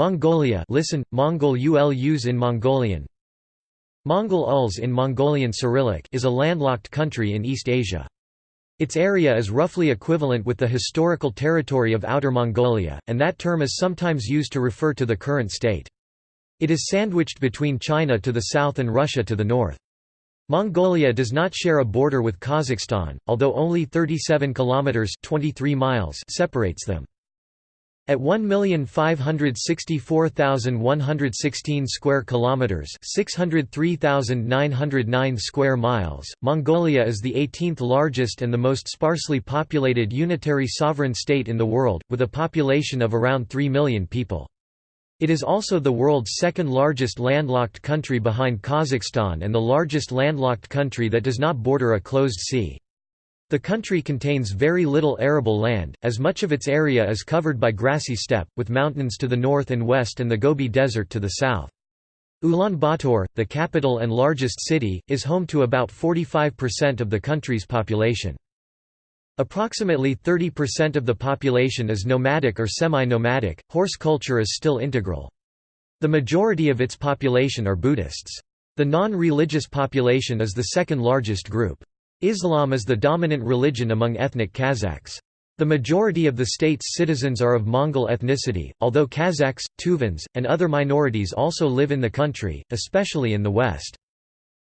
Mongolia listen, Mongol ulus in Mongolian Mongol Uls in Mongolian Cyrillic is a landlocked country in East Asia. Its area is roughly equivalent with the historical territory of Outer Mongolia, and that term is sometimes used to refer to the current state. It is sandwiched between China to the south and Russia to the north. Mongolia does not share a border with Kazakhstan, although only 37 kilometers (23 miles) separates them. At 1,564,116 square kilometers, 603,909 square miles, Mongolia is the 18th largest and the most sparsely populated unitary sovereign state in the world, with a population of around 3 million people. It is also the world's second largest landlocked country behind Kazakhstan and the largest landlocked country that does not border a closed sea. The country contains very little arable land, as much of its area is covered by grassy steppe, with mountains to the north and west and the Gobi Desert to the south. Ulaanbaatar, the capital and largest city, is home to about 45% of the country's population. Approximately 30% of the population is nomadic or semi-nomadic, horse culture is still integral. The majority of its population are Buddhists. The non-religious population is the second largest group. Islam is the dominant religion among ethnic Kazakhs. The majority of the state's citizens are of Mongol ethnicity, although Kazakhs, Tuvans, and other minorities also live in the country, especially in the west.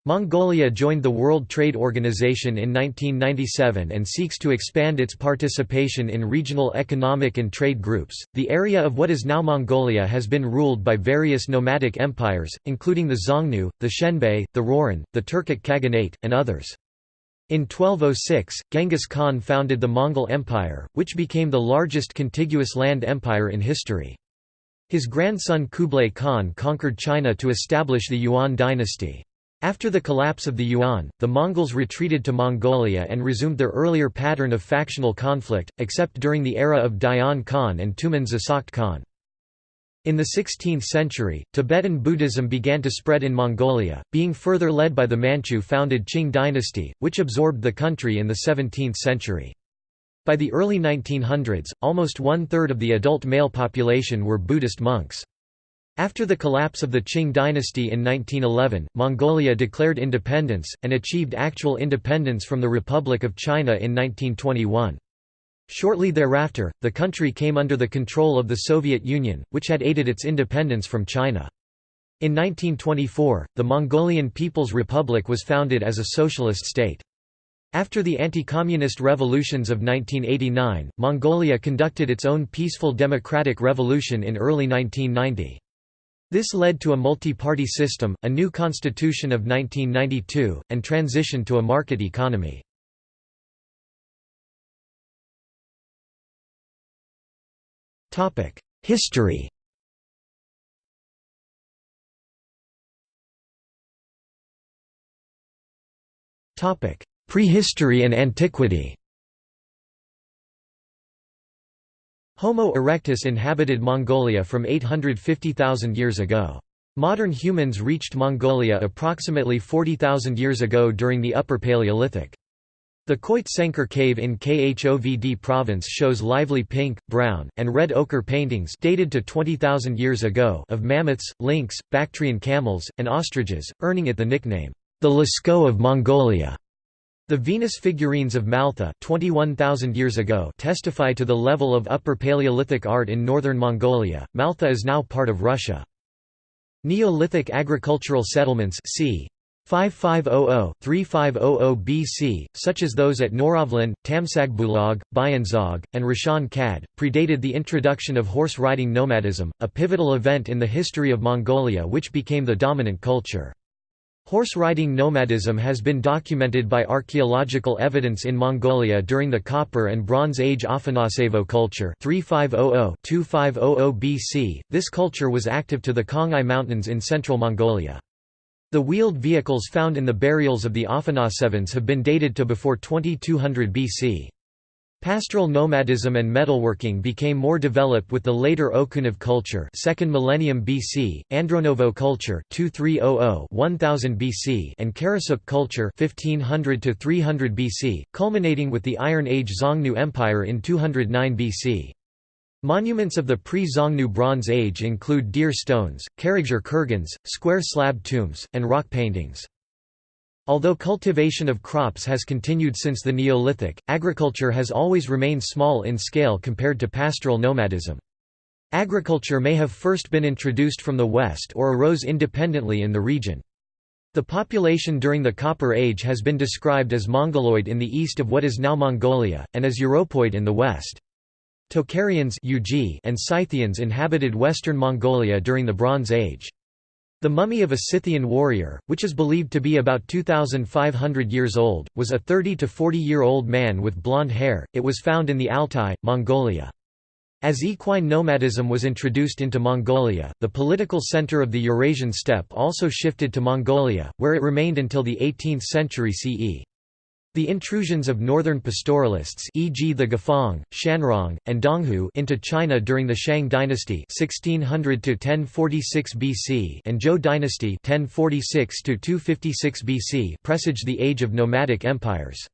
Mongolia joined the World Trade Organization in 1997 and seeks to expand its participation in regional economic and trade groups. The area of what is now Mongolia has been ruled by various nomadic empires, including the Xiongnu, the Xianbei, the Rouran, the Turkic Khaganate, and others. In 1206, Genghis Khan founded the Mongol Empire, which became the largest contiguous land empire in history. His grandson Kublai Khan conquered China to establish the Yuan dynasty. After the collapse of the Yuan, the Mongols retreated to Mongolia and resumed their earlier pattern of factional conflict, except during the era of Dayan Khan and Tumen Zasakht Khan. In the 16th century, Tibetan Buddhism began to spread in Mongolia, being further led by the Manchu-founded Qing dynasty, which absorbed the country in the 17th century. By the early 1900s, almost one-third of the adult male population were Buddhist monks. After the collapse of the Qing dynasty in 1911, Mongolia declared independence, and achieved actual independence from the Republic of China in 1921. Shortly thereafter, the country came under the control of the Soviet Union, which had aided its independence from China. In 1924, the Mongolian People's Republic was founded as a socialist state. After the anti-communist revolutions of 1989, Mongolia conducted its own peaceful democratic revolution in early 1990. This led to a multi-party system, a new constitution of 1992, and transition to a market economy. History Prehistory and antiquity Homo erectus inhabited Mongolia from 850,000 years ago. Modern humans reached Mongolia approximately 40,000 years ago during the Upper Paleolithic. The Khoit Senker cave in Khovd province shows lively pink, brown, and red ochre paintings dated to 20,000 years ago of mammoths, lynx, Bactrian camels, and ostriches, earning it the nickname, the Lascaux of Mongolia. The Venus figurines of Maltha 21,000 years ago testify to the level of Upper Paleolithic art in northern Mongolia. Maltha is now part of Russia. Neolithic agricultural settlements c. 5500–3500 BC, such as those at Norovlin, Tamsagbulag, Bayanzog, and Rashan Kad, predated the introduction of horse riding nomadism, a pivotal event in the history of Mongolia which became the dominant culture. Horse riding nomadism has been documented by archaeological evidence in Mongolia during the Copper and Bronze Age Afanasevo culture 3500–2500 BC. This culture was active to the Khangai Mountains in central Mongolia. The wheeled vehicles found in the burials of the Afanasevans have been dated to before 2200 BC. Pastoral nomadism and metalworking became more developed with the later Okunev culture 2nd millennium BC, Andronovo culture 2300-1000 BC and Karasuk culture 1500 to 300 BC, culminating with the Iron Age Xiongnu Empire in 209 BC. Monuments of the pre-Xiongnu Bronze Age include deer stones, Karakzhir kurgans, square slab tombs, and rock paintings. Although cultivation of crops has continued since the Neolithic, agriculture has always remained small in scale compared to pastoral nomadism. Agriculture may have first been introduced from the west or arose independently in the region. The population during the Copper Age has been described as Mongoloid in the east of what is now Mongolia, and as Europoid in the west. Tocharians and Scythians inhabited western Mongolia during the Bronze Age. The mummy of a Scythian warrior, which is believed to be about 2,500 years old, was a 30 to 40-year-old man with blonde hair. It was found in the Altai, Mongolia. As equine nomadism was introduced into Mongolia, the political center of the Eurasian steppe also shifted to Mongolia, where it remained until the 18th century CE. The intrusions of northern pastoralists e.g. the Gafang, Shanrong, and Donghu into China during the Shang dynasty 1600 BC and Zhou dynasty 1046 BC presage the age of nomadic empires.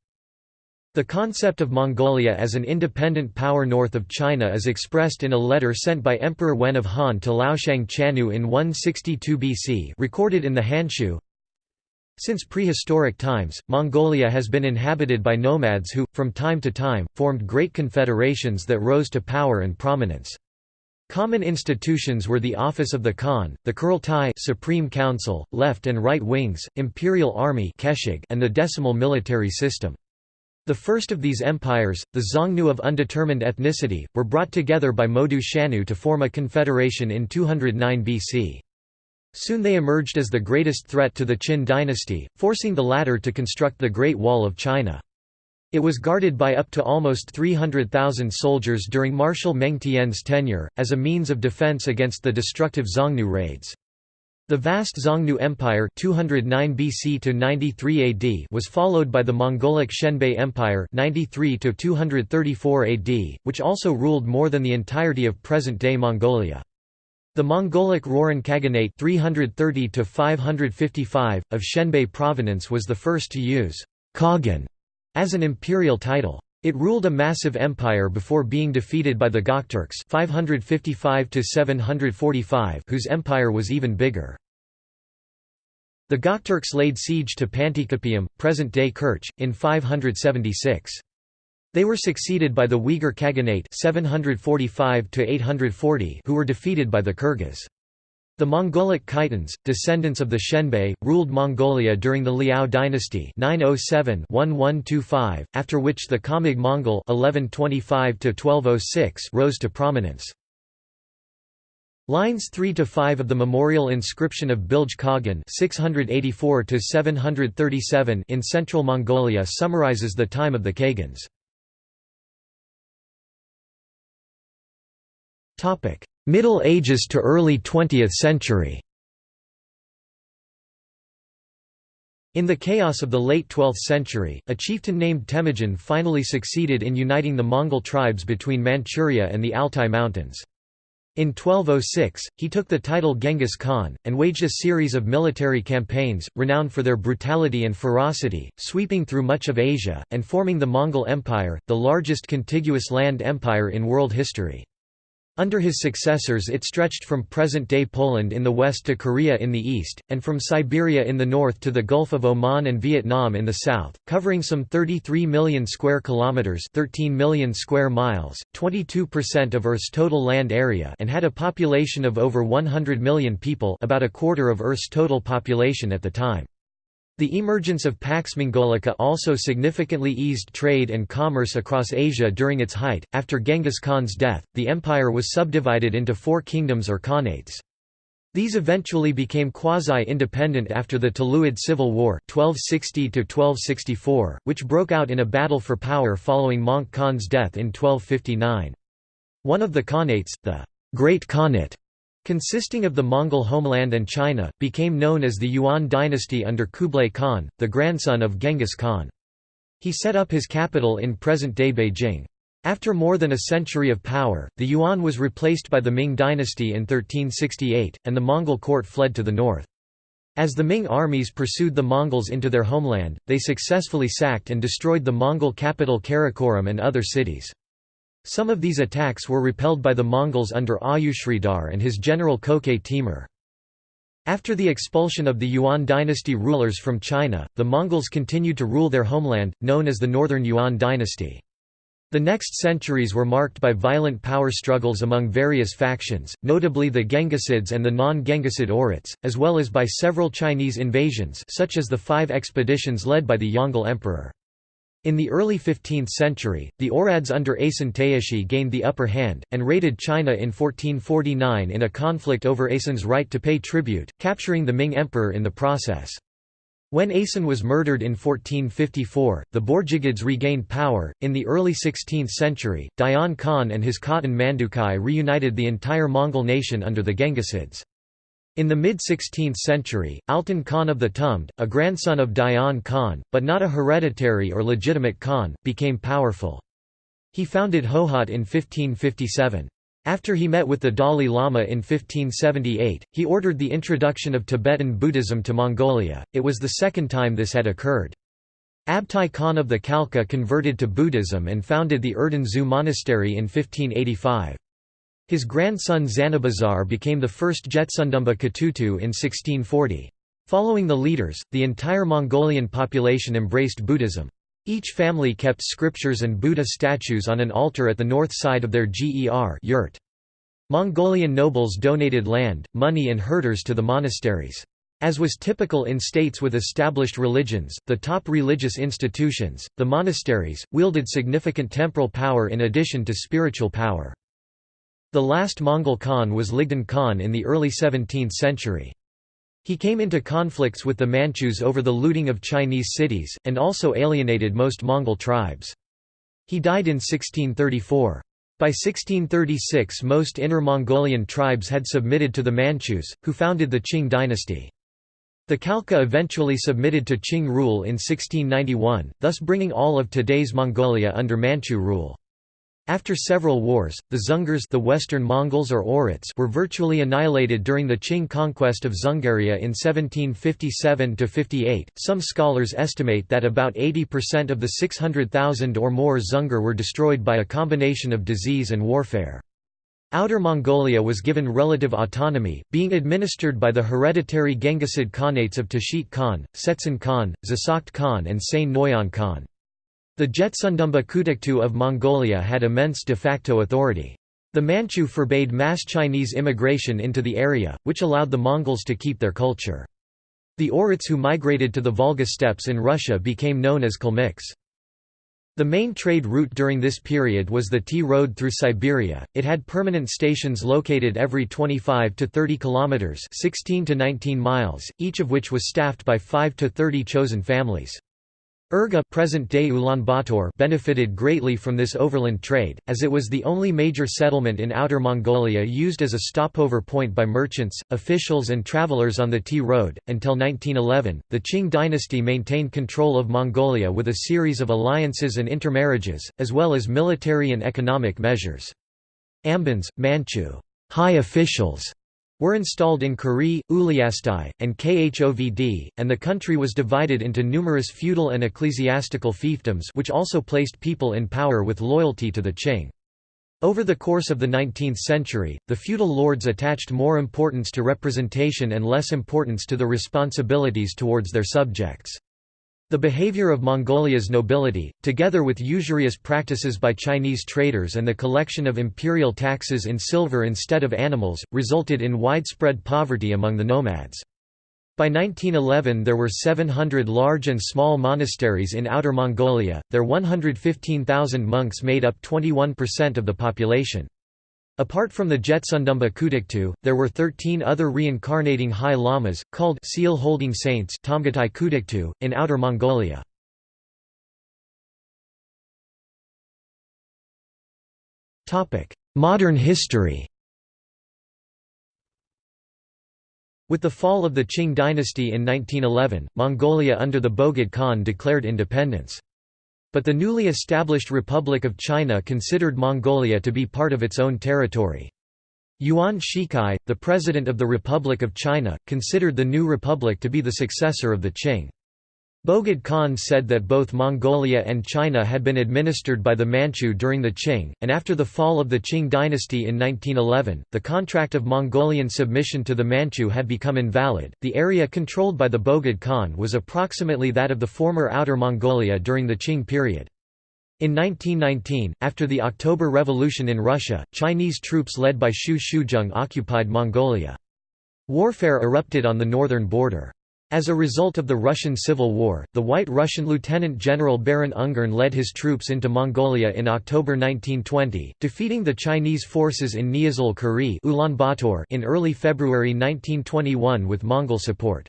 The concept of Mongolia as an independent power north of China is expressed in a letter sent by Emperor Wen of Han to Laoshang Chanyu in 162 BC recorded in the Hanshu, since prehistoric times, Mongolia has been inhabited by nomads who, from time to time, formed great confederations that rose to power and prominence. Common institutions were the office of the Khan, the Kurultai Supreme Council, left and right wings, imperial army and the decimal military system. The first of these empires, the Xiongnu of undetermined ethnicity, were brought together by Modu Shanu to form a confederation in 209 BC. Soon they emerged as the greatest threat to the Qin dynasty, forcing the latter to construct the Great Wall of China. It was guarded by up to almost 300,000 soldiers during Marshal Meng Tian's tenure, as a means of defense against the destructive Xiongnu raids. The vast Xiongnu Empire 209 BC to 93 AD was followed by the Mongolic Xianbei Empire 93 to 234 AD, which also ruled more than the entirety of present-day Mongolia. The Mongolic Rouran Khaganate 330 of Xianbei provenance was the first to use Khagan as an imperial title. It ruled a massive empire before being defeated by the Gokturks 555 whose empire was even bigger. The Gokturks laid siege to Panticapaeum, present-day Kerch, in 576. They were succeeded by the Uyghur Khaganate 745 who were defeated by the Kyrgyz. The Mongolic Khitans, descendants of the Xianbei, ruled Mongolia during the Liao dynasty 907-1125, after which the Khamag Mongol 1125 rose to prominence. Lines 3 to 5 of the memorial inscription of Bilge Khagan 684 737 in central Mongolia summarizes the time of the Khagans. Middle Ages to early 20th century In the chaos of the late 12th century, a chieftain named Temujin finally succeeded in uniting the Mongol tribes between Manchuria and the Altai Mountains. In 1206, he took the title Genghis Khan, and waged a series of military campaigns, renowned for their brutality and ferocity, sweeping through much of Asia, and forming the Mongol Empire, the largest contiguous land empire in world history. Under his successors it stretched from present-day Poland in the west to Korea in the east, and from Siberia in the north to the Gulf of Oman and Vietnam in the south, covering some 33 million square kilometers, 13 million square miles, 22% of Earth's total land area, and had a population of over 100 million people, about a quarter of Earth's total population at the time. The emergence of Pax Mongolica also significantly eased trade and commerce across Asia during its height. After Genghis Khan's death, the empire was subdivided into four kingdoms or khanates. These eventually became quasi-independent after the Tuluid Civil War 1260 which broke out in a battle for power following Möngke Khan's death in 1259. One of the khanates, the Great Khanate, consisting of the Mongol homeland and China, became known as the Yuan dynasty under Kublai Khan, the grandson of Genghis Khan. He set up his capital in present-day Beijing. After more than a century of power, the Yuan was replaced by the Ming dynasty in 1368, and the Mongol court fled to the north. As the Ming armies pursued the Mongols into their homeland, they successfully sacked and destroyed the Mongol capital Karakoram and other cities. Some of these attacks were repelled by the Mongols under Ayushridhar and his general Köke Timur. After the expulsion of the Yuan dynasty rulers from China, the Mongols continued to rule their homeland, known as the Northern Yuan dynasty. The next centuries were marked by violent power struggles among various factions, notably the Genghisids and the non-Genghisid Oirats, as well as by several Chinese invasions such as the five expeditions led by the Yongle Emperor. In the early 15th century, the Oirats under Asen Taishi gained the upper hand, and raided China in 1449 in a conflict over Asen's right to pay tribute, capturing the Ming emperor in the process. When Asen was murdered in 1454, the Borjigids regained power. In the early 16th century, Dayan Khan and his Khatan Mandukhai reunited the entire Mongol nation under the Genghisids. In the mid-16th century, Altan Khan of the Tumd, a grandson of Dayan Khan, but not a hereditary or legitimate Khan, became powerful. He founded Hohhot in 1557. After he met with the Dalai Lama in 1578, he ordered the introduction of Tibetan Buddhism to Mongolia, it was the second time this had occurred. Abtai Khan of the Khalkha converted to Buddhism and founded the Erden Zu monastery in 1585. His grandson Zanabazar became the first Jetsundumba Katutu in 1640. Following the leaders, the entire Mongolian population embraced Buddhism. Each family kept scriptures and Buddha statues on an altar at the north side of their ger yurt. Mongolian nobles donated land, money and herders to the monasteries. As was typical in states with established religions, the top religious institutions, the monasteries, wielded significant temporal power in addition to spiritual power. The last Mongol Khan was Ligdan Khan in the early 17th century. He came into conflicts with the Manchus over the looting of Chinese cities, and also alienated most Mongol tribes. He died in 1634. By 1636 most Inner Mongolian tribes had submitted to the Manchus, who founded the Qing dynasty. The Khalkha eventually submitted to Qing rule in 1691, thus bringing all of today's Mongolia under Manchu rule. After several wars, the Dzungars the Western Mongols or Oirats were virtually annihilated during the Qing conquest of Dzungaria in 1757–58. Some scholars estimate that about 80% of the 600,000 or more Dzungar were destroyed by a combination of disease and warfare. Outer Mongolia was given relative autonomy, being administered by the hereditary Genghisid Khanates of Tashit Khan, Setsen Khan, Zasakht Khan and Sain Noyan Khan. The Jetsundumba Kutuktu of Mongolia had immense de facto authority. The Manchu forbade mass Chinese immigration into the area, which allowed the Mongols to keep their culture. The Oirats who migrated to the Volga steppes in Russia became known as Kalmyks. The main trade route during this period was the Tea Road through Siberia. It had permanent stations located every 25 to 30 kilometers, 16 to 19 miles, each of which was staffed by 5 to 30 chosen families. Urga present-day Ulaanbaatar benefited greatly from this overland trade, as it was the only major settlement in Outer Mongolia used as a stopover point by merchants, officials and travelers on the Tea Road. Until 1911, the Qing dynasty maintained control of Mongolia with a series of alliances and intermarriages, as well as military and economic measures. Ambans, Manchu high officials were installed in Kuri, Uliastai, and Khovd, and the country was divided into numerous feudal and ecclesiastical fiefdoms which also placed people in power with loyalty to the Qing. Over the course of the 19th century, the feudal lords attached more importance to representation and less importance to the responsibilities towards their subjects. The behavior of Mongolia's nobility, together with usurious practices by Chinese traders and the collection of imperial taxes in silver instead of animals, resulted in widespread poverty among the nomads. By 1911 there were 700 large and small monasteries in Outer Mongolia, their 115,000 monks made up 21% of the population. Apart from the Jetsundumba Kutuktu, there were 13 other reincarnating high lamas, called seal-holding saints Tomgatai Kutuktu, in Outer Mongolia. Modern history With the fall of the Qing dynasty in 1911, Mongolia under the Bogd Khan declared independence. But the newly established Republic of China considered Mongolia to be part of its own territory. Yuan Shikai, the president of the Republic of China, considered the new republic to be the successor of the Qing. Bogd Khan said that both Mongolia and China had been administered by the Manchu during the Qing, and after the fall of the Qing dynasty in 1911, the contract of Mongolian submission to the Manchu had become invalid. The area controlled by the Bogd Khan was approximately that of the former Outer Mongolia during the Qing period. In 1919, after the October Revolution in Russia, Chinese troops led by Xu Shuzheng occupied Mongolia. Warfare erupted on the northern border. As a result of the Russian Civil War, the White Russian Lieutenant General Baron Ungern led his troops into Mongolia in October 1920, defeating the Chinese forces in Niazul Kuri in early February 1921 with Mongol support.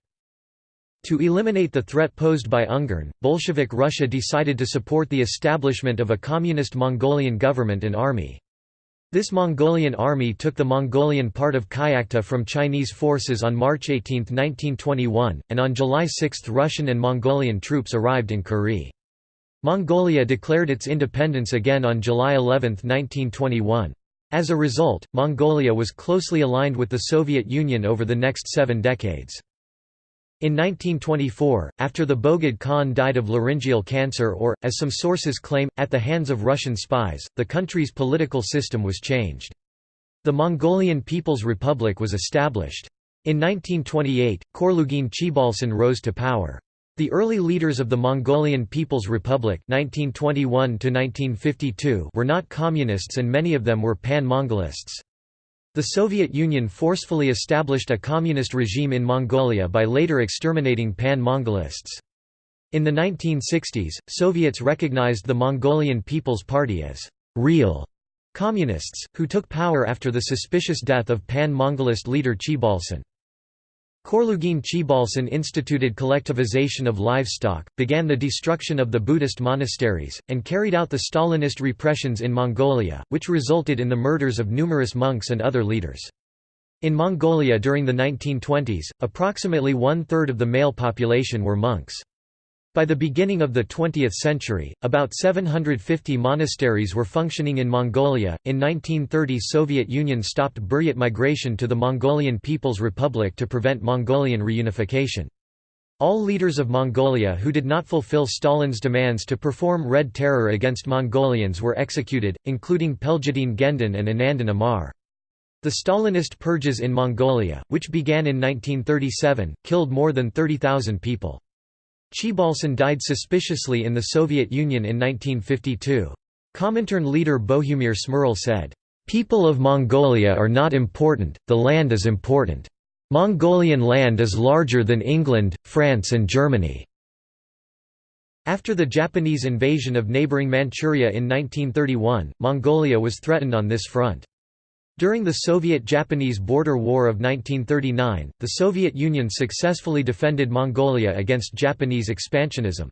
To eliminate the threat posed by Ungern, Bolshevik Russia decided to support the establishment of a communist Mongolian government and army. This Mongolian army took the Mongolian part of Kyakhta from Chinese forces on March 18, 1921, and on July 6 Russian and Mongolian troops arrived in Kuri. Mongolia declared its independence again on July 11, 1921. As a result, Mongolia was closely aligned with the Soviet Union over the next seven decades. In 1924, after the Bogd Khan died of laryngeal cancer or, as some sources claim, at the hands of Russian spies, the country's political system was changed. The Mongolian People's Republic was established. In 1928, Khorloogiin Choibalsan rose to power. The early leaders of the Mongolian People's Republic 1921 were not communists and many of them were pan-Mongolists. The Soviet Union forcefully established a communist regime in Mongolia by later exterminating pan-Mongolists. In the 1960s, Soviets recognized the Mongolian People's Party as «real» communists, who took power after the suspicious death of pan-Mongolist leader Choibalsan. Khorloogiin Choibalsan instituted collectivization of livestock, began the destruction of the Buddhist monasteries, and carried out the Stalinist repressions in Mongolia, which resulted in the murders of numerous monks and other leaders. In Mongolia during the 1920s, approximately one-third of the male population were monks. By the beginning of the 20th century, about 750 monasteries were functioning in Mongolia. In 1930, Soviet Union stopped Buryat migration to the Mongolian People's Republic to prevent Mongolian reunification. All leaders of Mongolia who did not fulfill Stalin's demands to perform Red Terror against Mongolians were executed, including Pelgedin Gendon and Anandan Amar. The Stalinist purges in Mongolia, which began in 1937, killed more than 30,000 people. Choibalsan died suspiciously in the Soviet Union in 1952. Comintern leader Bohumir Smrel said, "...people of Mongolia are not important, the land is important. Mongolian land is larger than England, France and Germany." After the Japanese invasion of neighbouring Manchuria in 1931, Mongolia was threatened on this front. During the Soviet-Japanese border war of 1939, the Soviet Union successfully defended Mongolia against Japanese expansionism.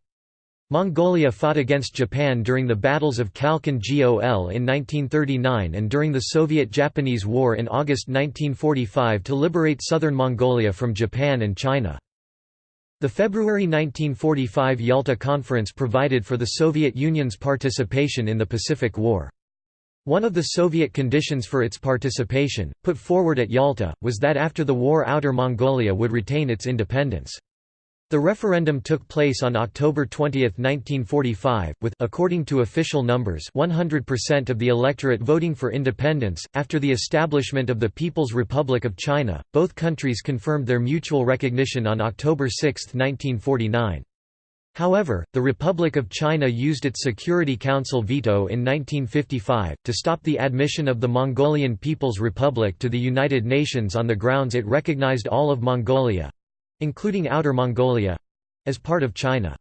Mongolia fought against Japan during the battles of Khalkhin Gol in 1939 and during the Soviet-Japanese War in August 1945 to liberate southern Mongolia from Japan and China. The February 1945 Yalta Conference provided for the Soviet Union's participation in the Pacific War. One of the Soviet conditions for its participation, put forward at Yalta, was that after the war Outer Mongolia would retain its independence. The referendum took place on October 20, 1945, with according to official numbers 100% of the electorate voting for independence. After the establishment of the People's Republic of China, both countries confirmed their mutual recognition on October 6, 1949. However, the Republic of China used its Security Council veto in 1955, to stop the admission of the Mongolian People's Republic to the United Nations on the grounds it recognized all of Mongolia—including Outer Mongolia—as part of China.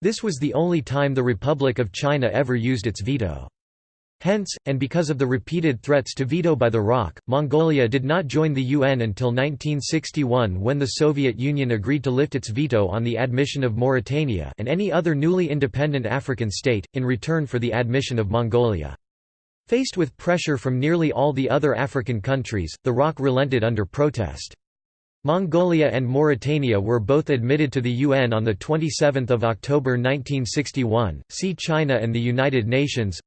This was the only time the Republic of China ever used its veto. Hence, and because of the repeated threats to veto by the ROC, Mongolia did not join the UN until 1961 when the Soviet Union agreed to lift its veto on the admission of Mauritania and any other newly independent African state, in return for the admission of Mongolia. Faced with pressure from nearly all the other African countries, the ROC relented under protest. Mongolia and Mauritania were both admitted to the UN on 27 October 1961. See China and the United Nations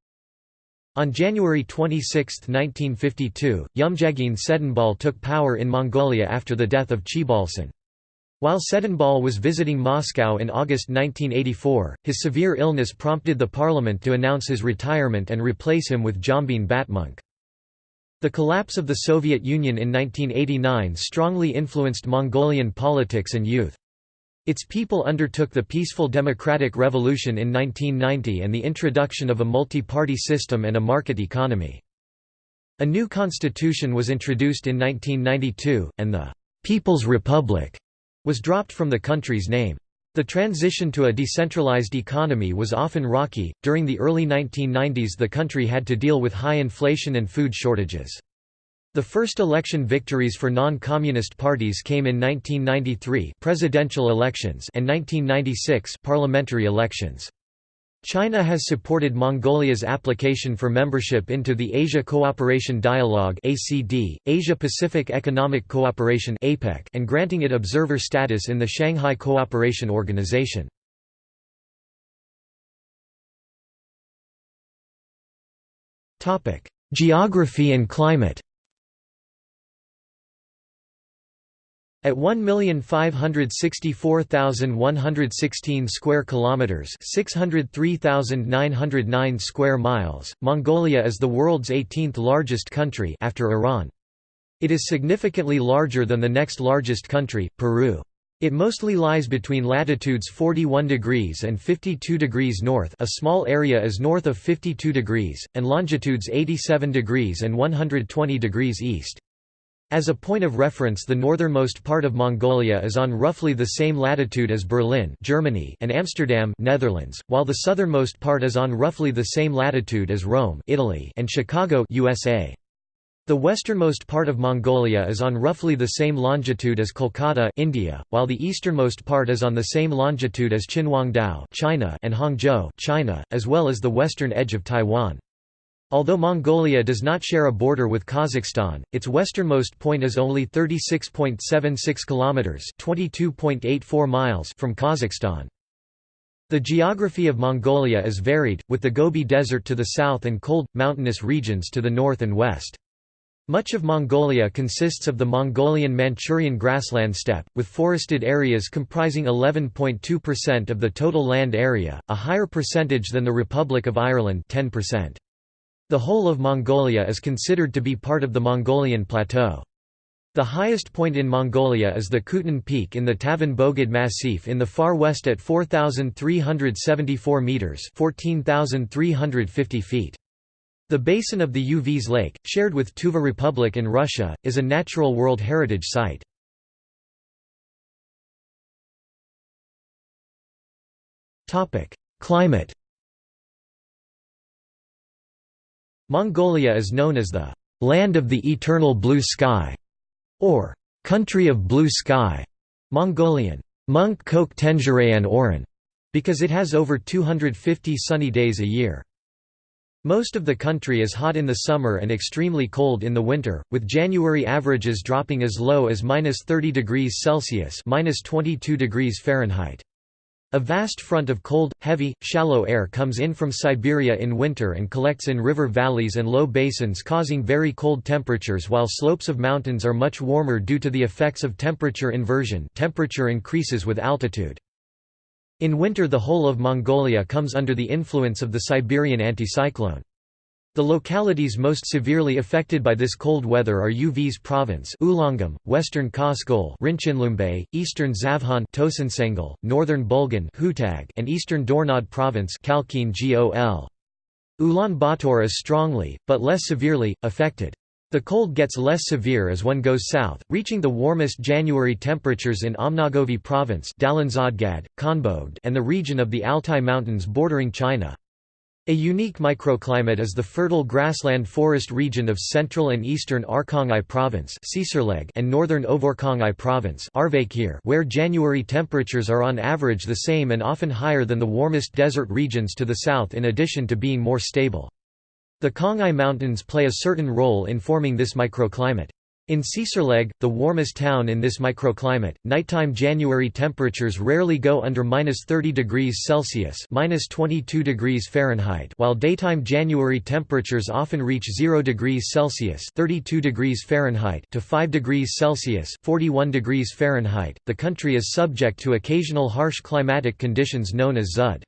on January 26, 1952, Yumjagin Tsedenbal took power in Mongolia after the death of Choibalsan. While Tsedenbal was visiting Moscow in August 1984, his severe illness prompted the parliament to announce his retirement and replace him with Jambin Batmonk. The collapse of the Soviet Union in 1989 strongly influenced Mongolian politics and youth. Its people undertook the peaceful democratic revolution in 1990 and the introduction of a multi-party system and a market economy. A new constitution was introduced in 1992, and the «People's Republic» was dropped from the country's name. The transition to a decentralized economy was often rocky. During the early 1990s, the country had to deal with high inflation and food shortages. The first election victories for non-communist parties came in 1993 presidential elections and 1996 parliamentary elections. China has supported Mongolia's application for membership into the Asia Cooperation Dialogue (ACD), Asia-Pacific Economic Cooperation (APEC), and granting it observer status in the Shanghai Cooperation Organization. Topic: Geography and climate. At 1,564,116 square kilometers, 603,909 square miles, Mongolia is the world's 18th largest country after Iran. It is significantly larger than the next largest country, Peru. It mostly lies between latitudes 41 degrees and 52 degrees north a small area is north of 52 degrees, and longitudes 87 degrees and 120 degrees east. As a point of reference the northernmost part of Mongolia is on roughly the same latitude as Berlin Germany and Amsterdam Netherlands, while the southernmost part is on roughly the same latitude as Rome Italy and Chicago USA. The westernmost part of Mongolia is on roughly the same longitude as Kolkata India, while the easternmost part is on the same longitude as Qinhuangdao China and Hangzhou China, as well as the western edge of Taiwan. Although Mongolia does not share a border with Kazakhstan, its westernmost point is only 36.76 kilometers, 22.84 miles from Kazakhstan. The geography of Mongolia is varied, with the Gobi Desert to the south and cold, mountainous regions to the north and west. Much of Mongolia consists of the Mongolian-Manchurian grassland steppe, with forested areas comprising 11.2% of the total land area, a higher percentage than the Republic of Ireland 10%. The whole of Mongolia is considered to be part of the Mongolian Plateau. The highest point in Mongolia is the Khutun Peak in the Tavan Bogd Massif in the far west at 4,374 metres 14,350 feet. The basin of the Uvs Lake, shared with Tuva Republic in Russia, is a Natural World Heritage Site. Climate Mongolia is known as the «land of the eternal blue sky» or «country of blue sky» Mongolian «Munk Kok Tenjirayan Oran» because it has over 250 sunny days a year. Most of the country is hot in the summer and extremely cold in the winter, with January averages dropping as low as -30 degrees Celsius (-22 degrees Fahrenheit). A vast front of cold, heavy, shallow air comes in from Siberia in winter and collects in river valleys and low basins causing very cold temperatures while slopes of mountains are much warmer due to the effects of temperature inversion temperature increases with altitude. In winter the whole of Mongolia comes under the influence of the Siberian anticyclone. The localities most severely affected by this cold weather are Uvs province Ulangum, western Kaskol Rinchinlumbe, eastern Zavhan Tosansengel, northern Bulgan Hutag, and eastern Dornod province Khalkhin Gol. Ulaanbaatar is strongly, but less severely, affected. The cold gets less severe as one goes south, reaching the warmest January temperatures in Amnagovi province and the region of the Altai Mountains bordering China. A unique microclimate is the fertile grassland forest region of central and eastern Arkhangai province and northern Ovorkhangai province where January temperatures are on average the same and often higher than the warmest desert regions to the south in addition to being more stable. The Khangai Mountains play a certain role in forming this microclimate. In Tsetserleg, the warmest town in this microclimate, nighttime January temperatures rarely go under -30 degrees Celsius (-22 degrees Fahrenheit), while daytime January temperatures often reach 0 degrees Celsius (32 degrees Fahrenheit) to 5 degrees Celsius (41 degrees Fahrenheit). The country is subject to occasional harsh climatic conditions known as Zud.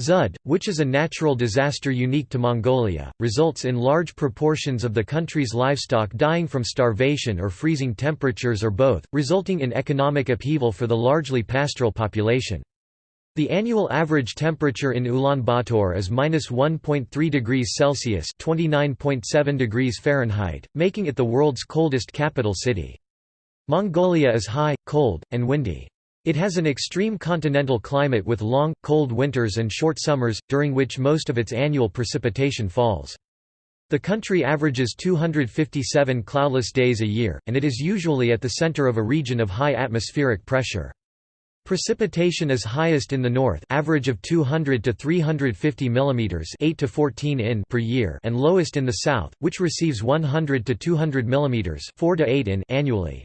Zud, which is a natural disaster unique to Mongolia, results in large proportions of the country's livestock dying from starvation or freezing temperatures or both, resulting in economic upheaval for the largely pastoral population. The annual average temperature in Ulaanbaatar is -1.3 degrees Celsius (29.7 degrees Fahrenheit), making it the world's coldest capital city. Mongolia is high, cold, and windy. It has an extreme continental climate with long, cold winters and short summers, during which most of its annual precipitation falls. The country averages 257 cloudless days a year, and it is usually at the center of a region of high atmospheric pressure. Precipitation is highest in the north, average of 200 to 350 mm, 8 to 14 in per year, and lowest in the south, which receives 100 to 200 mm, 4 to 8 in annually.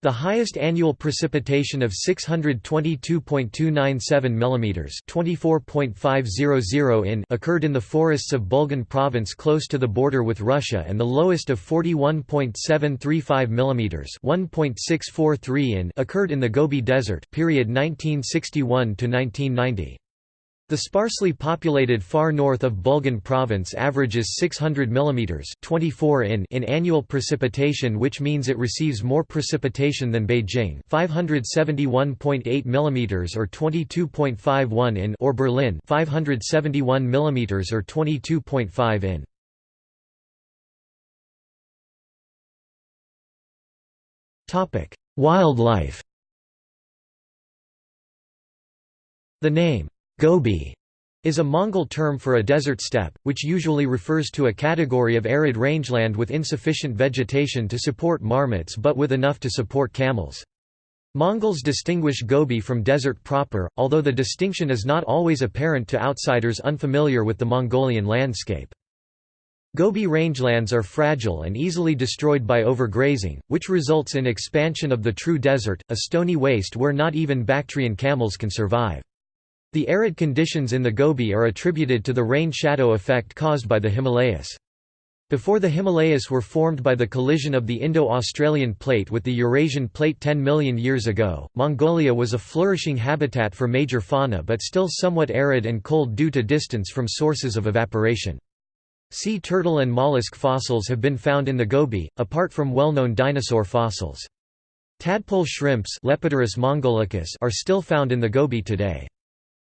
The highest annual precipitation of 622.297 mm (24.500 in) occurred in the forests of Bulgan province close to the border with Russia and the lowest of 41.735 mm (1.643 in) occurred in the Gobi Desert period 1961 to 1990. The sparsely populated far north of Bulgan province averages 600 mm 24 in in annual precipitation which means it receives more precipitation than Beijing 571.8 mm or 22.51 in or Berlin 571 mm or 22.5 in. Wildlife The name Gobi is a Mongol term for a desert steppe, which usually refers to a category of arid rangeland with insufficient vegetation to support marmots but with enough to support camels. Mongols distinguish Gobi from desert proper, although the distinction is not always apparent to outsiders unfamiliar with the Mongolian landscape. Gobi rangelands are fragile and easily destroyed by overgrazing, which results in expansion of the true desert, a stony waste where not even Bactrian camels can survive. The arid conditions in the Gobi are attributed to the rain-shadow effect caused by the Himalayas. Before the Himalayas were formed by the collision of the Indo-Australian plate with the Eurasian plate 10 million years ago, Mongolia was a flourishing habitat for major fauna but still somewhat arid and cold due to distance from sources of evaporation. Sea turtle and mollusk fossils have been found in the Gobi, apart from well-known dinosaur fossils. Tadpole shrimps are still found in the Gobi today.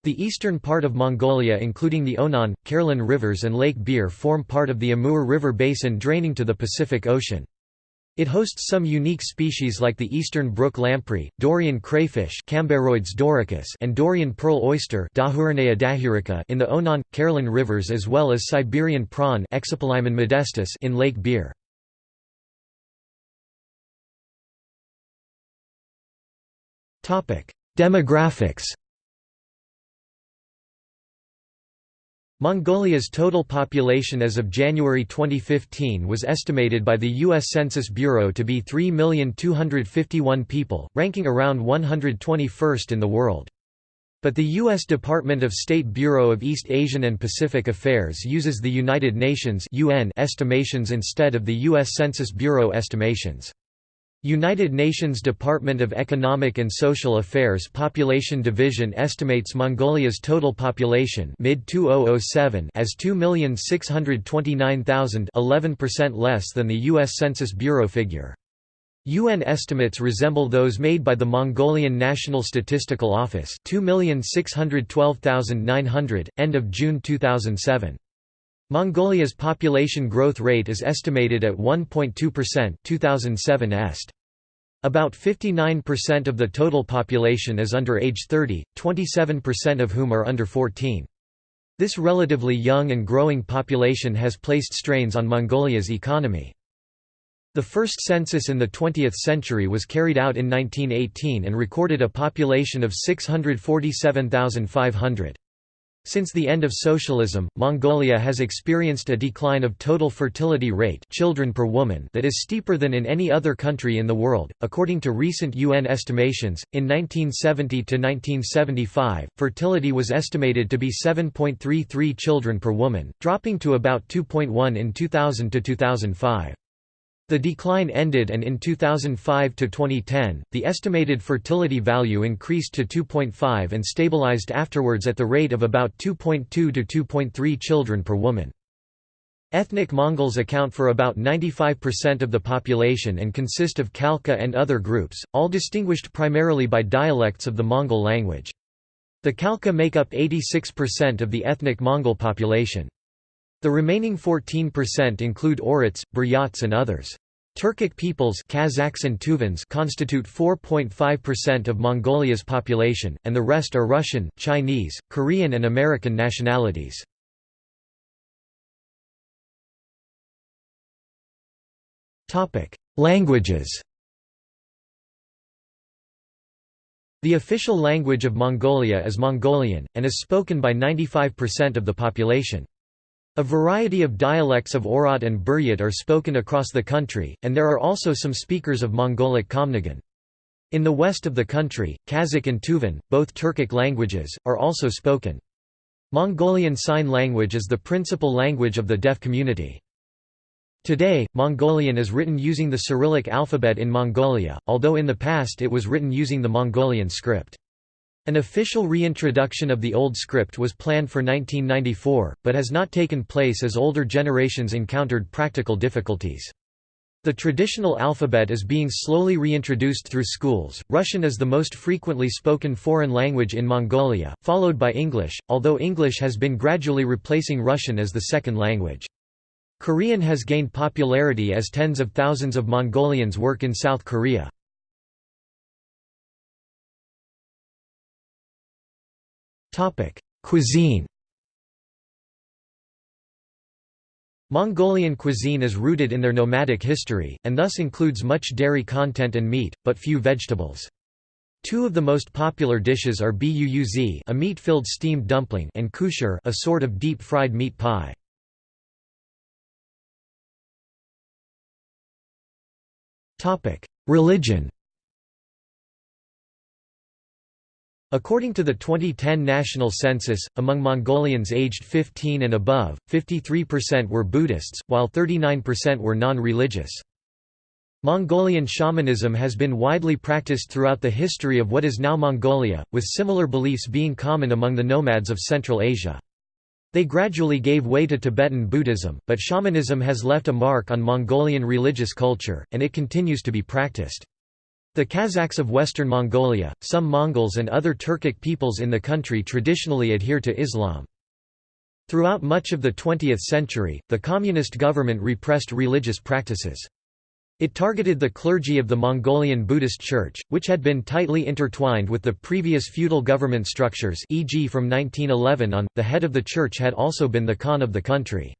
The eastern part of Mongolia including the Onon, Kherlen rivers and Lake Bir form part of the Amur River basin draining to the Pacific Ocean. It hosts some unique species like the eastern brook lamprey, Dorian crayfish and Dorian pearl oyster in the Onon, Kherlen rivers as well as Siberian prawn modestus in Lake Bir. Demographics Mongolia's total population as of January 2015 was estimated by the U.S. Census Bureau to be 3,251 people, ranking around 121st in the world. But the U.S. Department of State Bureau of East Asian and Pacific Affairs uses the United Nations estimations instead of the U.S. Census Bureau estimations. United Nations Department of Economic and Social Affairs Population Division estimates Mongolia's total population mid-2007 as 2,629,000 11% less than the U.S. Census Bureau figure. UN estimates resemble those made by the Mongolian National Statistical Office 2,612,900, end of June 2007. Mongolia's population growth rate is estimated at 1.2% 2007 est. About 59% of the total population is under age 30, 27% of whom are under 14. This relatively young and growing population has placed strains on Mongolia's economy. The first census in the 20th century was carried out in 1918 and recorded a population of 647,500. Since the end of socialism, Mongolia has experienced a decline of total fertility rate children per woman that is steeper than in any other country in the world. According to recent UN estimations, in 1970 to 1975, fertility was estimated to be 7.33 children per woman, dropping to about 2.1 in 2000 to 2005. The decline ended and in 2005 to 2010, the estimated fertility value increased to 2.5 and stabilized afterwards at the rate of about 2.2 to 2.3 children per woman. Ethnic Mongols account for about 95% of the population and consist of Khalkha and other groups, all distinguished primarily by dialects of the Mongol language. The Khalkha make up 86% of the ethnic Mongol population. The remaining 14% include Oirats, Buryats and others. Turkic peoples Kazakhs and Tuvans constitute 4.5% of Mongolia's population, and the rest are Russian, Chinese, Korean and American nationalities. Languages The official language of Mongolia is Mongolian, and is spoken by 95% of the population. A variety of dialects of Oirat and Buryat are spoken across the country, and there are also some speakers of Mongolic Khamnigan. In the west of the country, Kazakh and Tuvan, both Turkic languages, are also spoken. Mongolian Sign Language is the principal language of the deaf community. Today, Mongolian is written using the Cyrillic alphabet in Mongolia, although in the past it was written using the Mongolian script. An official reintroduction of the old script was planned for 1994, but has not taken place as older generations encountered practical difficulties. The traditional alphabet is being slowly reintroduced through schools. Russian is the most frequently spoken foreign language in Mongolia, followed by English, although English has been gradually replacing Russian as the second language. Korean has gained popularity as tens of thousands of Mongolians work in South Korea. Topic: Cuisine. Mongolian cuisine is rooted in their nomadic history, and thus includes much dairy content and meat, but few vegetables. Two of the most popular dishes are buuz a meat-filled steamed dumpling and khuushuur a sort of deep-fried meat pie. Religion According to the 2010 national census, among Mongolians aged 15 and above, 53% were Buddhists, while 39% were non-religious. Mongolian shamanism has been widely practiced throughout the history of what is now Mongolia, with similar beliefs being common among the nomads of Central Asia. They gradually gave way to Tibetan Buddhism, but shamanism has left a mark on Mongolian religious culture, and it continues to be practiced. The Kazakhs of Western Mongolia, some Mongols and other Turkic peoples in the country traditionally adhere to Islam. Throughout much of the 20th century, the communist government repressed religious practices. It targeted the clergy of the Mongolian Buddhist Church, which had been tightly intertwined with the previous feudal government structures e.g. from 1911 on, the head of the church had also been the Khan of the country.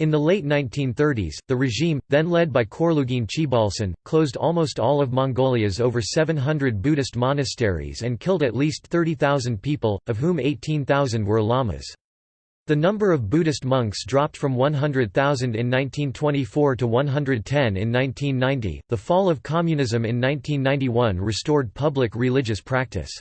In the late 1930s, the regime, then led by Khorloogiin Choibalsan, closed almost all of Mongolia's over 700 Buddhist monasteries and killed at least 30,000 people, of whom 18,000 were lamas. The number of Buddhist monks dropped from 100,000 in 1924 to 110 in 1990. The fall of communism in 1991 restored public religious practice.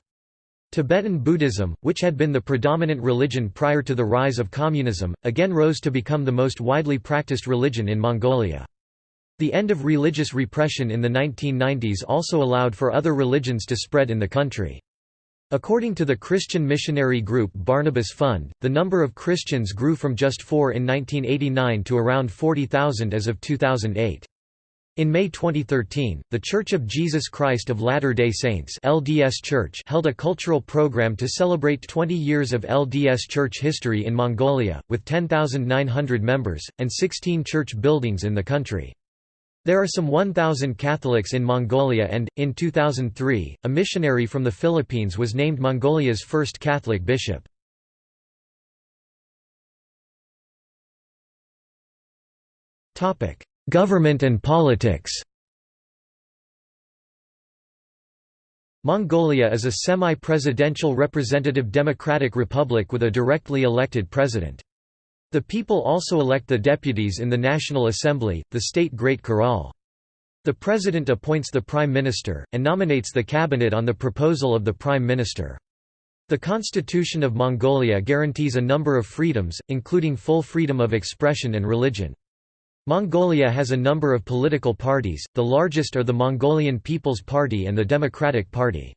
Tibetan Buddhism, which had been the predominant religion prior to the rise of communism, again rose to become the most widely practiced religion in Mongolia. The end of religious repression in the 1990s also allowed for other religions to spread in the country. According to the Christian missionary group Barnabas Fund, the number of Christians grew from just four in 1989 to around 40,000 as of 2008. In May 2013, The Church of Jesus Christ of Latter-day Saints LDS Church held a cultural program to celebrate 20 years of LDS Church history in Mongolia, with 10,900 members, and 16 church buildings in the country. There are some 1,000 Catholics in Mongolia and, in 2003, a missionary from the Philippines was named Mongolia's first Catholic bishop. Topic Government and politics Mongolia is a semi-presidential representative democratic republic with a directly elected president. The people also elect the deputies in the National Assembly, the state Great Khural. The president appoints the prime minister, and nominates the cabinet on the proposal of the prime minister. The constitution of Mongolia guarantees a number of freedoms, including full freedom of expression and religion. Mongolia has a number of political parties, the largest are the Mongolian People's Party and the Democratic Party.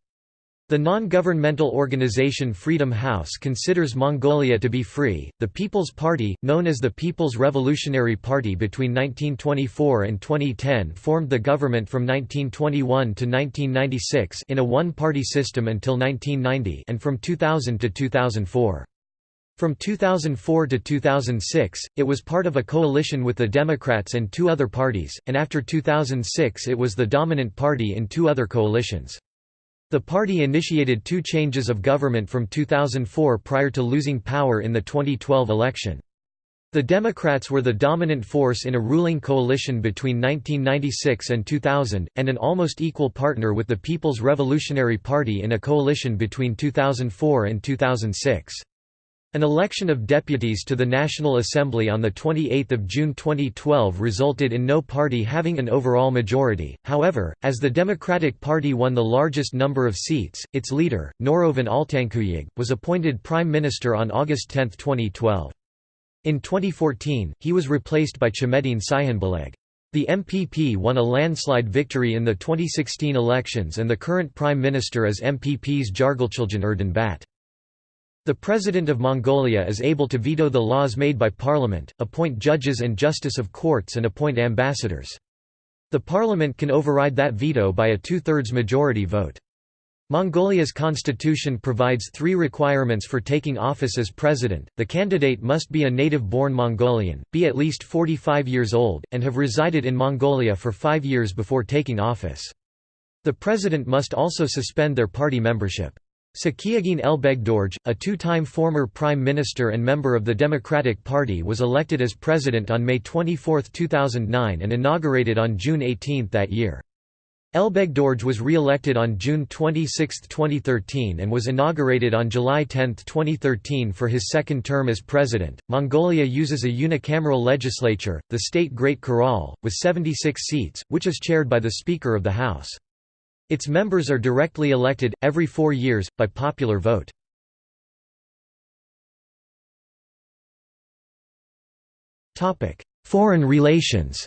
The non-governmental organization Freedom House considers Mongolia to be free. The People's Party, known as the People's Revolutionary Party between 1924 and 2010 formed the government from 1921 to 1996 in a one-party system until 1990 and from 2000 to 2004. From 2004 to 2006, it was part of a coalition with the Democrats and two other parties, and after 2006 it was the dominant party in two other coalitions. The party initiated two changes of government from 2004 prior to losing power in the 2012 election. The Democrats were the dominant force in a ruling coalition between 1996 and 2000, and an almost equal partner with the People's Revolutionary Party in a coalition between 2004 and 2006. An election of deputies to the National Assembly on 28 June 2012 resulted in no party having an overall majority, however, as the Democratic Party won the largest number of seats, its leader, Norovyn Altankhuyag, was appointed Prime Minister on August 10, 2012. In 2014, he was replaced by Chemedin Tsihannbulaq. The MPP won a landslide victory in the 2016 elections and the current Prime Minister is MPP's Jargalchiljan Erdenebat. The President of Mongolia is able to veto the laws made by Parliament, appoint judges and justice of courts and appoint ambassadors. The Parliament can override that veto by a two-thirds majority vote. Mongolia's constitution provides three requirements for taking office as president. The candidate must be a native-born Mongolian, be at least 45 years old, and have resided in Mongolia for five years before taking office. The president must also suspend their party membership. Tsakhiagiin Elbegdorj, a two-time former prime minister and member of the Democratic Party was elected as president on May 24, 2009 and inaugurated on June 18 that year. Elbegdorj was re-elected on June 26, 2013 and was inaugurated on July 10, 2013 for his second term as president. Mongolia uses a unicameral legislature, the state Great Khural, with 76 seats, which is chaired by the Speaker of the House. Its members are directly elected, every four years, by popular vote. Foreign relations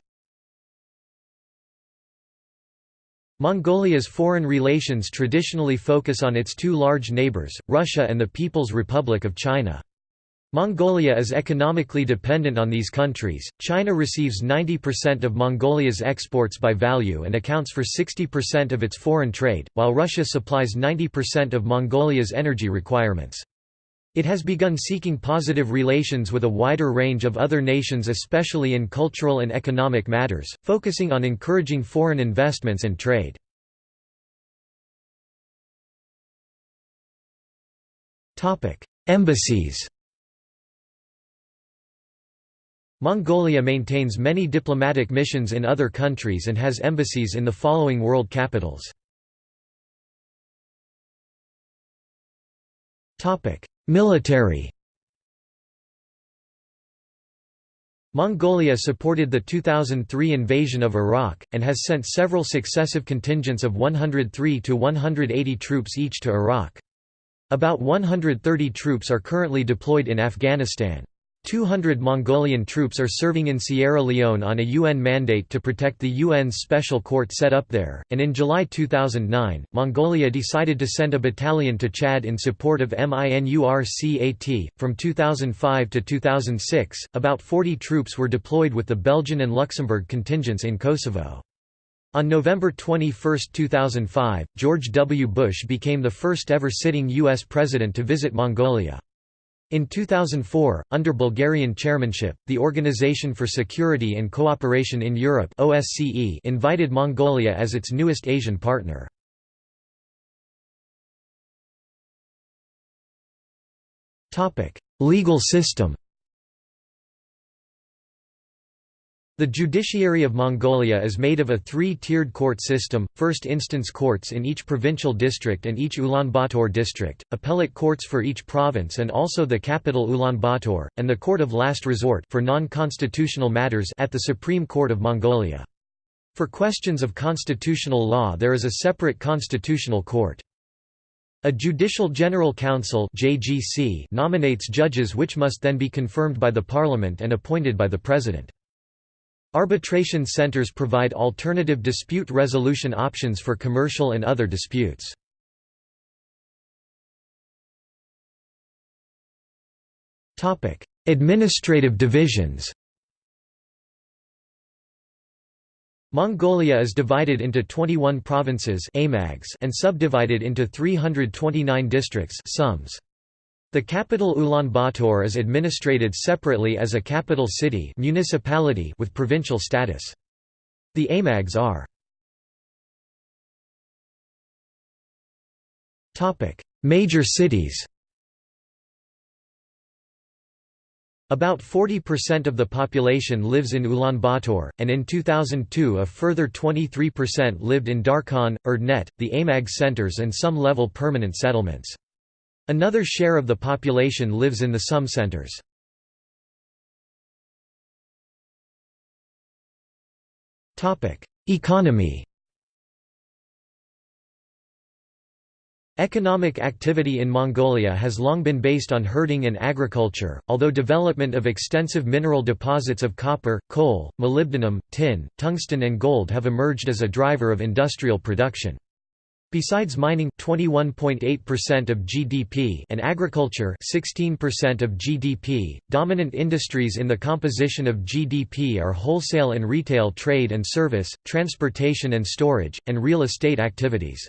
Mongolia's foreign relations traditionally focus on its two large neighbors, Russia and the People's Republic of China. Mongolia is economically dependent on these countries. China receives 90% of Mongolia's exports by value and accounts for 60% of its foreign trade, while Russia supplies 90% of Mongolia's energy requirements. It has begun seeking positive relations with a wider range of other nations especially in cultural and economic matters, focusing on encouraging foreign investments and trade. Embassies Mongolia maintains many diplomatic missions in other countries and has embassies in the following world capitals. Military Mongolia supported the 2003 invasion of Iraq, and has sent several successive contingents of 103 to 180 troops each to Iraq. About 130 troops are currently deployed in Afghanistan. 200 Mongolian troops are serving in Sierra Leone on a UN mandate to protect the UN's special court set up there, and in July 2009, Mongolia decided to send a battalion to Chad in support of MINURCAT. From 2005 to 2006, about 40 troops were deployed with the Belgian and Luxembourg contingents in Kosovo. On November 21, 2005, George W. Bush became the first ever sitting U.S. president to visit Mongolia. In 2004, under Bulgarian chairmanship, the Organization for Security and Cooperation in Europe OSCE invited Mongolia as its newest Asian partner. Legal system The judiciary of Mongolia is made of a three-tiered court system, first instance courts in each provincial district and each Ulaanbaatar district, appellate courts for each province and also the capital Ulaanbaatar, and the court of last resort for non-constitutional matters at the Supreme Court of Mongolia. For questions of constitutional law there is a separate constitutional court. A Judicial General Council nominates judges which must then be confirmed by the parliament and appointed by the president. Arbitration centers provide alternative dispute resolution options for commercial and other disputes. Administrative divisions Mongolia is divided into 21 provinces and subdivided into 329 districts sums. The capital Ulaanbaatar is administrated separately as a capital city municipality with provincial status. The AMAGs are Major cities About 40% of the population lives in Ulaanbaatar, and in 2002 a further 23% lived in Darkhan, Erdenet, the AMAG centers and some level permanent settlements. Another share of the population lives in the SUM centers. Economy Economic activity in Mongolia has long been based on herding and agriculture, although development of extensive mineral deposits of copper, coal, molybdenum, tin, tungsten and gold have emerged as a driver of industrial production. Besides mining 21.8% of GDP and agriculture 16% of GDP, dominant industries in the composition of GDP are wholesale and retail trade and service, transportation and storage, and real estate activities.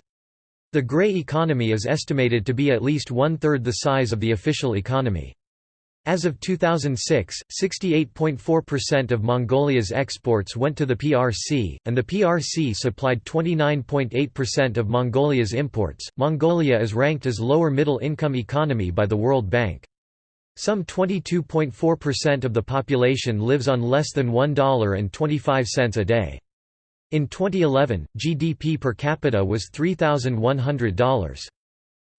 The grey economy is estimated to be at least one-third the size of the official economy. As of 2006, 68.4% of Mongolia's exports went to the PRC, and the PRC supplied 29.8% of Mongolia's imports. Mongolia is ranked as lower middle income economy by the World Bank. Some 22.4% of the population lives on less than $1.25 a day. In 2011, GDP per capita was $3,100.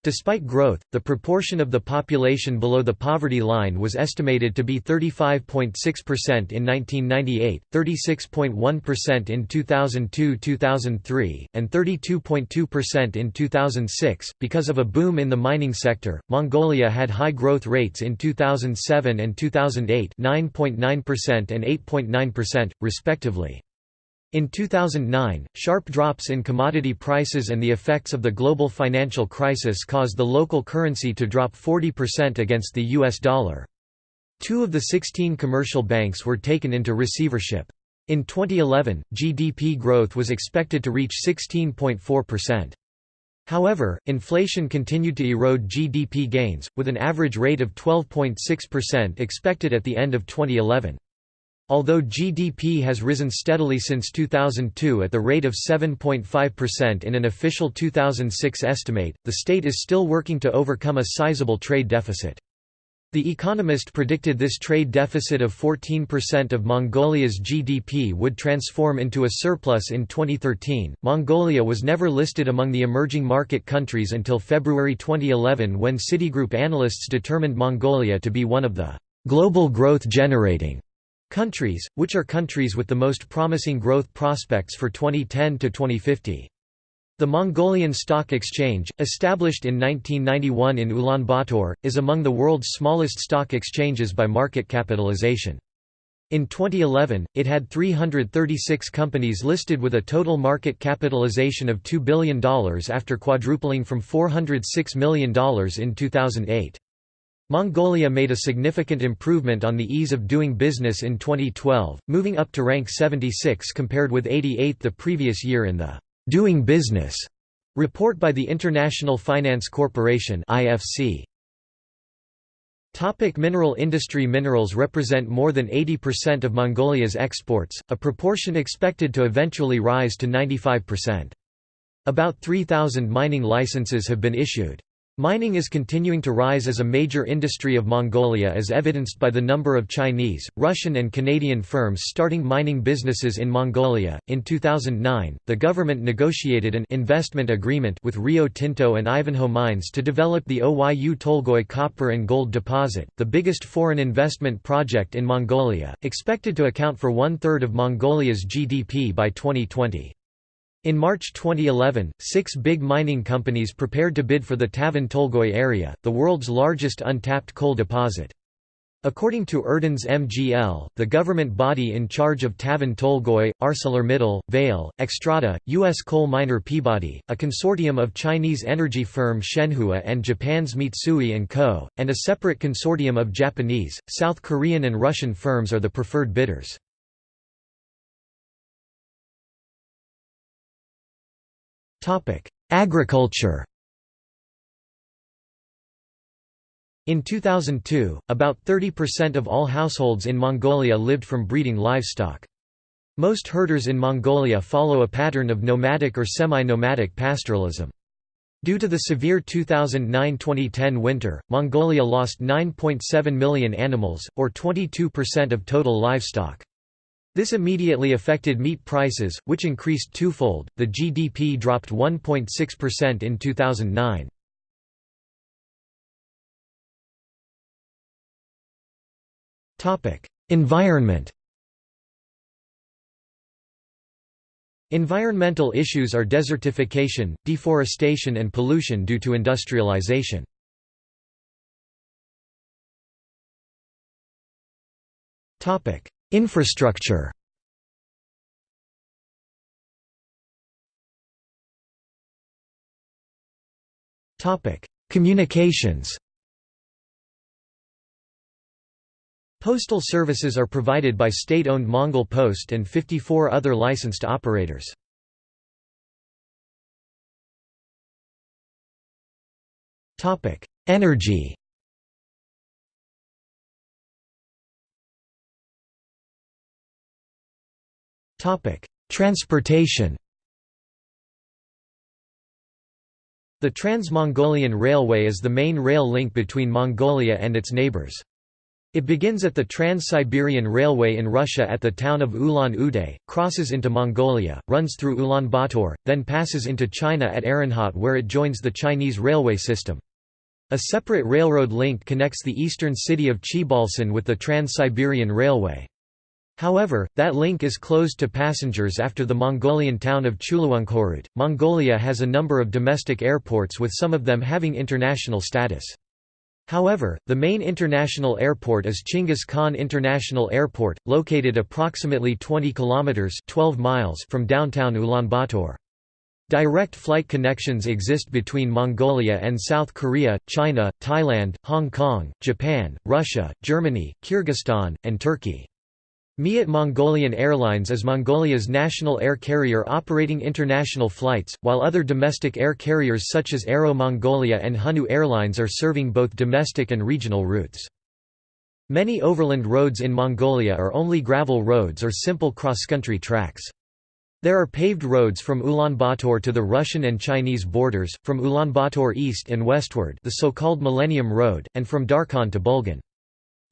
Despite growth, the proportion of the population below the poverty line was estimated to be 35.6% in 1998, 36.1% in 2002-2003, and 32.2% in 2006. Because of a boom in the mining sector, Mongolia had high growth rates in 2007 and 2008, 9.9% and 8.9%, respectively. In 2009, sharp drops in commodity prices and the effects of the global financial crisis caused the local currency to drop 40% against the US dollar. Two of the 16 commercial banks were taken into receivership. In 2011, GDP growth was expected to reach 16.4%. However, inflation continued to erode GDP gains, with an average rate of 12.6% expected at the end of 2011. Although GDP has risen steadily since 2002 at the rate of 7.5% in an official 2006 estimate, the state is still working to overcome a sizable trade deficit. The Economist predicted this trade deficit of 14% of Mongolia's GDP would transform into a surplus in 2013. Mongolia was never listed among the emerging market countries until February 2011 when Citigroup analysts determined Mongolia to be one of the global growth generating Countries, which are countries with the most promising growth prospects for 2010 to 2050. The Mongolian Stock Exchange, established in 1991 in Ulaanbaatar, is among the world's smallest stock exchanges by market capitalization. In 2011, it had 336 companies listed with a total market capitalization of $2 billion after quadrupling from $406 million in 2008. Mongolia made a significant improvement on the ease of doing business in 2012, moving up to rank 76 compared with 88 the previous year in the «Doing Business» report by the International Finance Corporation IFC. Topic mineral industry Minerals represent more than 80% of Mongolia's exports, a proportion expected to eventually rise to 95%. About 3,000 mining licenses have been issued. Mining is continuing to rise as a major industry of Mongolia as evidenced by the number of Chinese, Russian and Canadian firms starting mining businesses in Mongolia. In 2009, the government negotiated an investment agreement with Rio Tinto and Ivanhoe Mines to develop the Oyu Tolgoi copper and gold deposit, the biggest foreign investment project in Mongolia, expected to account for one-third of Mongolia's GDP by 2020. In March 2011, six big mining companies prepared to bid for the Tavan Tolgoi area, the world's largest untapped coal deposit. According to Erdenes MGL, the government body in charge of Tavan Tolgoi, ArcelorMittal, Vale, Xstrata, U.S. coal miner Peabody, a consortium of Chinese energy firm Shenhua and Japan's Mitsui & Co., and a separate consortium of Japanese, South Korean and Russian firms are the preferred bidders. Topic: Agriculture. In 2002, about 30% of all households in Mongolia lived from breeding livestock. Most herders in Mongolia follow a pattern of nomadic or semi-nomadic pastoralism. Due to the severe 2009–2010 winter, Mongolia lost 9.7 million animals, or 22% of total livestock. This immediately affected meat prices, which increased twofold. The GDP dropped 1.6% in 2009. Topic: Environment. Environmental issues are desertification, deforestation and pollution due to industrialization. Topic: Infrastructure. Communications. Postal services are provided by state-owned Mongol Post and 54 other licensed operators. Energy Transportation The Trans-Mongolian Railway is the main rail link between Mongolia and its neighbors. It begins at the Trans-Siberian Railway in Russia at the town of Ulan-Ude, crosses into Mongolia, runs through Ulaanbaatar, then passes into China at Erenhot where it joins the Chinese railway system. A separate railroad link connects the eastern city of Choibalsan with the Trans-Siberian Railway. However, that link is closed to passengers after the Mongolian town of Chuluunkhoroot. Mongolia has a number of domestic airports with some of them having international status. However, the main international airport is Chinggis Khan International Airport, located approximately 20 kilometers (12 miles) from downtown Ulaanbaatar. Direct flight connections exist between Mongolia and South Korea, China, Thailand, Hong Kong, Japan, Russia, Germany, Kyrgyzstan, and Turkey. Miat Mongolian Airlines is Mongolia's national air carrier operating international flights, while other domestic air carriers such as Aero Mongolia and Hunnu Airlines are serving both domestic and regional routes. Many overland roads in Mongolia are only gravel roads or simple cross-country tracks. There are paved roads from Ulaanbaatar to the Russian and Chinese borders, from Ulaanbaatar east and westward the so-called Millennium Road, and from Darkhan to Bulgan.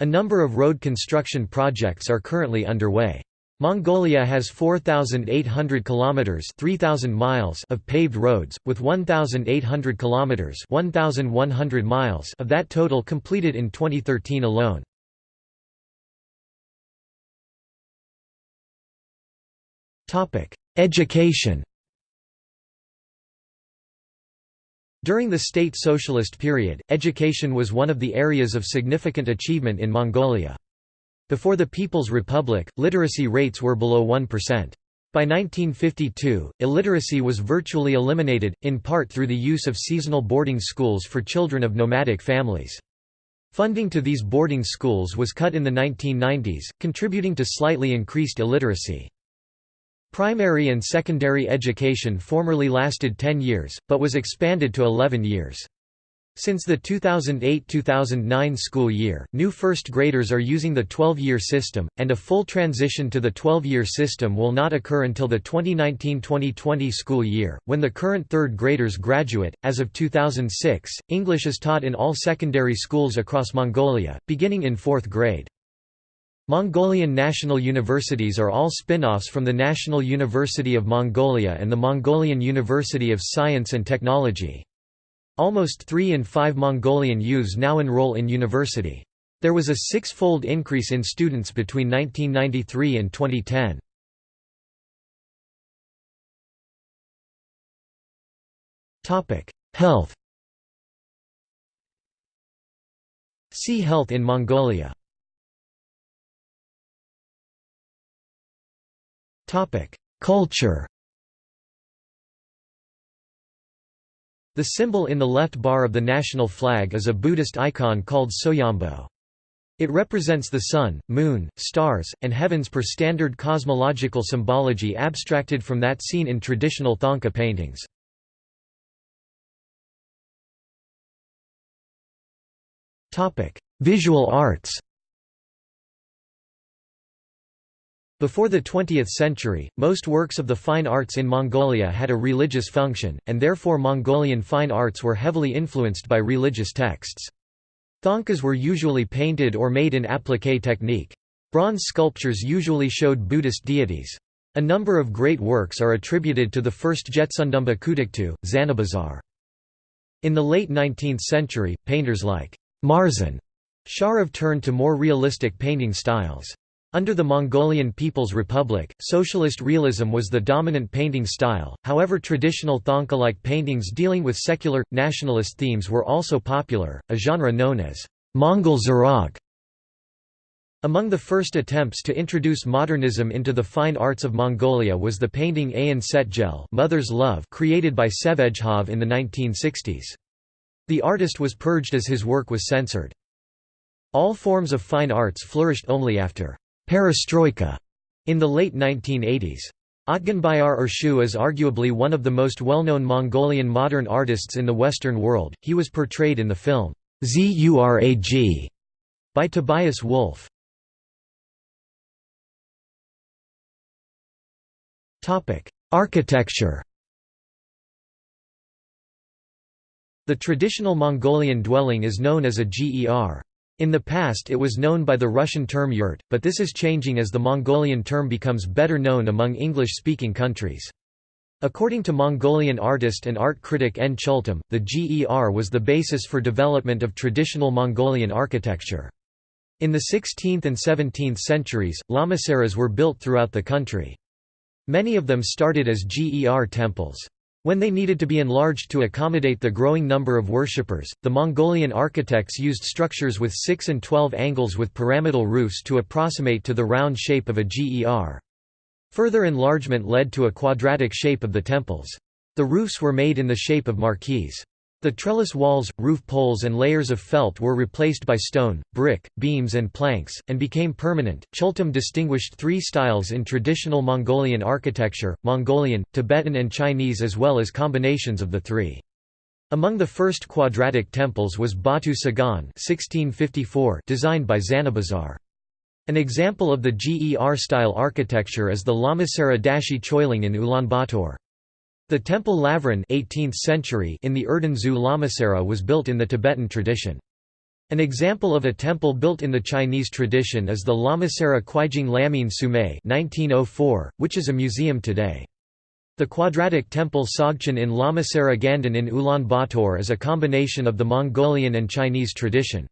A number of road construction projects are currently underway. Mongolia has 4,800 kilometers (3,000 miles) of paved roads, with 1,800 kilometers (1,100 miles) of that total completed in 2013 alone. Topic: Education. During the state socialist period, education was one of the areas of significant achievement in Mongolia. Before the People's Republic, literacy rates were below 1%. By 1952, illiteracy was virtually eliminated, in part through the use of seasonal boarding schools for children of nomadic families. Funding to these boarding schools was cut in the 1990s, contributing to slightly increased illiteracy. Primary and secondary education formerly lasted 10 years, but was expanded to 11 years. Since the 2008–2009 school year, new first graders are using the 12-year system, and a full transition to the 12-year system will not occur until the 2019–2020 school year, when the current third graders graduate. As of 2006, English is taught in all secondary schools across Mongolia, beginning in fourth grade. Mongolian national universities are all spin-offs from the National University of Mongolia and the Mongolian University of Science and Technology. Almost 3 in 5 Mongolian youths now enroll in university. There was a six-fold increase in students between 1993 and 2010. Health See Health in Mongolia Culture The symbol in the left bar of the national flag is a Buddhist icon called Soyombo. It represents the sun, moon, stars, and heavens per standard cosmological symbology abstracted from that seen in traditional Thangka paintings. Visual arts Before the 20th century, most works of the fine arts in Mongolia had a religious function, and therefore Mongolian fine arts were heavily influenced by religious texts. Thangkas were usually painted or made in appliqué technique. Bronze sculptures usually showed Buddhist deities. A number of great works are attributed to the first Jebtsundamba Khutuktu, Zanabazar. In the late 19th century, painters like Marzan Sharav turned to more realistic painting styles. Under the Mongolian People's Republic, socialist realism was the dominant painting style, however traditional Thangka-like paintings dealing with secular, nationalist themes were also popular, a genre known as Mongol Zurag. Among the first attempts to introduce modernism into the fine arts of Mongolia was the painting Ayan Setgel Mother's Love created by Sevejhov in the 1960s. The artist was purged as his work was censored. All forms of fine arts flourished only after perestroika in the late 1980s. Otgonbayar Ershuu is arguably one of the most well-known Mongolian modern artists in the Western world. He was portrayed in the film Zurag by Tobias Wolff. Topic: Architecture. The traditional Mongolian dwelling is known as a ger. In the past it was known by the Russian term yurt, but this is changing as the Mongolian term becomes better known among English-speaking countries. According to Mongolian artist and art critic N. Chultem, the GER was the basis for development of traditional Mongolian architecture. In the 16th and 17th centuries, lamaseries were built throughout the country. Many of them started as GER temples. When they needed to be enlarged to accommodate the growing number of worshippers, the Mongolian architects used structures with 6 and 12 angles with pyramidal roofs to approximate to the round shape of a GER. Further enlargement led to a quadratic shape of the temples. The roofs were made in the shape of marquees. The trellis walls, roof poles, and layers of felt were replaced by stone, brick, beams, and planks, and became permanent. Chultem distinguished three styles in traditional Mongolian architecture Mongolian, Tibetan, and Chinese, as well as combinations of the three. Among the first quadratic temples was Batu Tsagaan (1654), designed by Zanabazar. An example of the GER style architecture is the Lamasery Dashi Choiling in Ulaanbaatar. The temple Lavran 18th century in the Erdenzu Lamasery was built in the Tibetan tradition. An example of a temple built in the Chinese tradition is the Lamasery Kuijing Lamin Sumei 1904, which is a museum today. The quadratic temple Sogchen in Lamasery Gandan in Ulaanbaatar is a combination of the Mongolian and Chinese tradition.